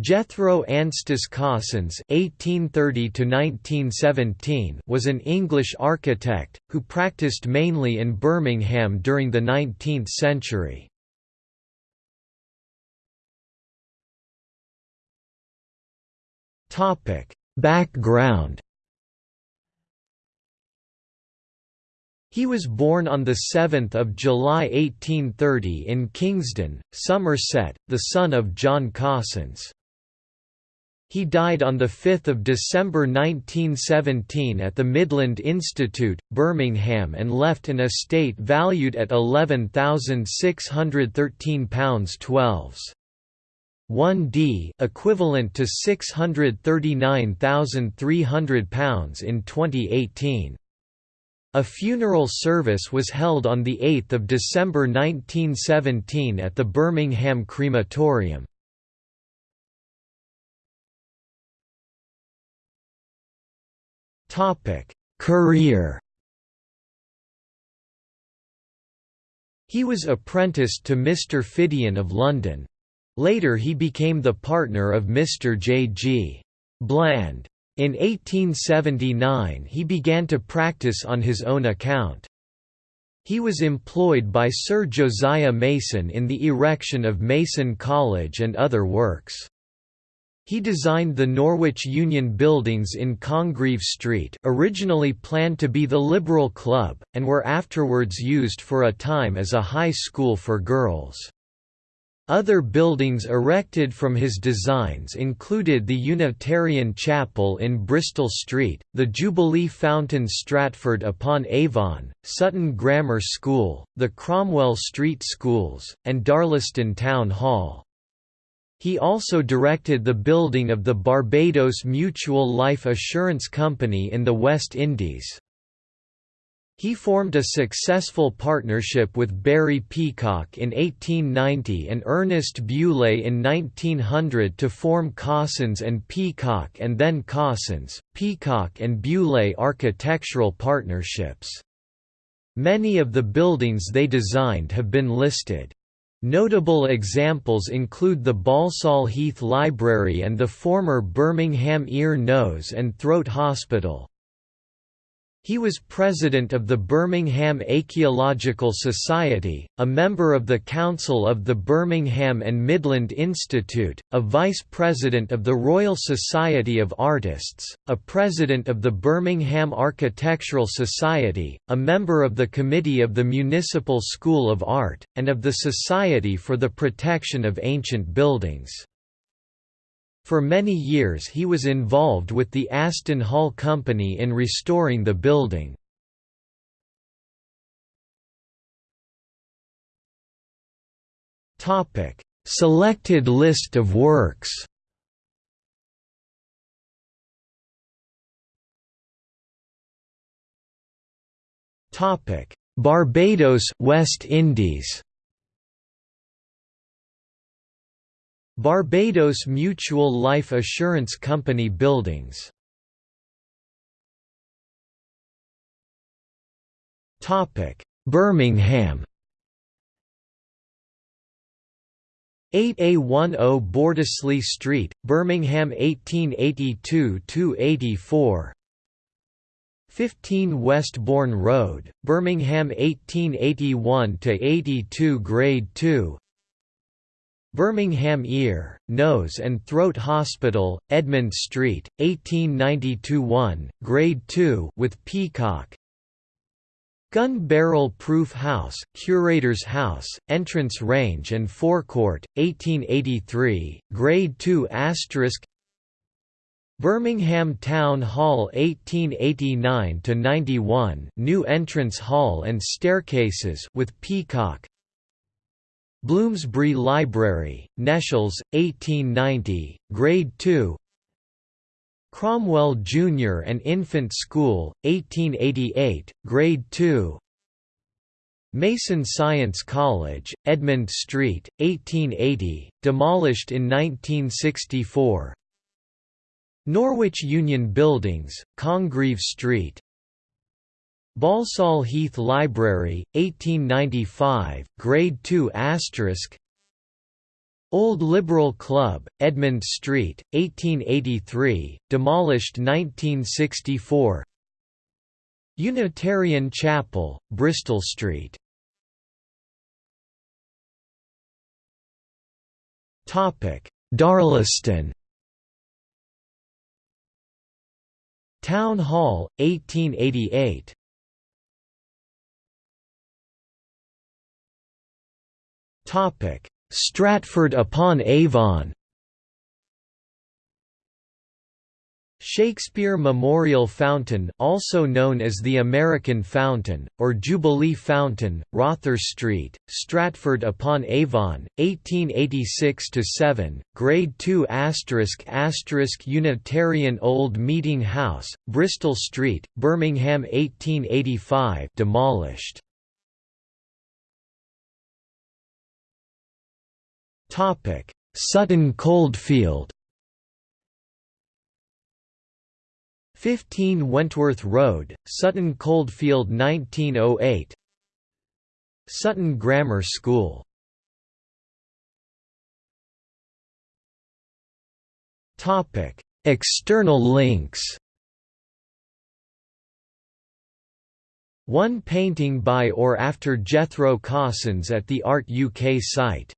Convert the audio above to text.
Jethro Anstis Cossins (1830–1917) was an English architect who practiced mainly in Birmingham during the 19th century. Topic: Background. He was born on 7 July 1830 in Kingston, Somerset, the son of John Cossins. He died on 5 December 1917 at the Midland Institute, Birmingham and left an estate valued at £11,613.12. 1d equivalent to £639,300 in 2018. A funeral service was held on 8 December 1917 at the Birmingham Crematorium. Topic: Career. He was apprenticed to Mr. Phidian of London. Later he became the partner of Mr. J. G. Bland. In 1879 he began to practice on his own account. He was employed by Sir Josiah Mason in the erection of Mason College and other works. He designed the Norwich Union buildings in Congreve Street originally planned to be the Liberal Club, and were afterwards used for a time as a high school for girls. Other buildings erected from his designs included the Unitarian Chapel in Bristol Street, the Jubilee Fountain Stratford upon Avon, Sutton Grammar School, the Cromwell Street Schools, and Darlaston Town Hall. He also directed the building of the Barbados Mutual Life Assurance Company in the West Indies. He formed a successful partnership with Barry Peacock in 1890 and Ernest Bewlay in 1900 to form Cossins and Peacock and then Cossins, Peacock and Bewlay Architectural Partnerships. Many of the buildings they designed have been listed. Notable examples include the Balsall Heath Library and the former Birmingham Ear, Nose and Throat Hospital. He was president of the Birmingham Archaeological Society, a member of the Council of the Birmingham and Midland Institute, a vice president of the Royal Society of Artists, a president of the Birmingham Architectural Society, a member of the Committee of the Municipal School of Art, and of the Society for the Protection of Ancient Buildings. For many years he was involved with the Aston Hall Company in restoring the building. Selected list of works Barbados West Indies Barbados Mutual Life Assurance Company buildings. Birmingham. 8A10 Bordesley Street, Birmingham 1882–84 15 Westbourne Road, Birmingham 1881–82 Grade 2 Birmingham Ear, Nose and Throat Hospital, Edmund Street, 1892-1, Grade 2 with Peacock. Gun Barrel Proof House, Curator's House, Entrance Range and Forecourt, 1883, Grade 2 Birmingham Town Hall 1889–91 New Entrance Hall and Staircases with Peacock Bloomsbury Library, Nechells, 1890, Grade 2 Cromwell Junior and Infant School, 1888, Grade 2 Mason Science College, Edmund Street, 1880, demolished in 1964 Norwich Union Buildings, Congreve Street, Balsall Heath Library, 1895, Grade 2 Old Liberal Club, Edmund Street, 1883, demolished 1964 Unitarian Chapel, Bristol Street. Darlaston Town Hall, 1888 Stratford upon Avon Shakespeare Memorial Fountain also known as the American Fountain, or Jubilee Fountain, Rother Street, Stratford-upon-Avon, 1886–7, Grade 2 Unitarian Old Meeting House, Bristol Street, Birmingham 1885 demolished. Sutton Coldfield 15 Wentworth Road, Sutton Coldfield 1908 Sutton Grammar School External links One painting by or after Jethro Cossins at the Art UK site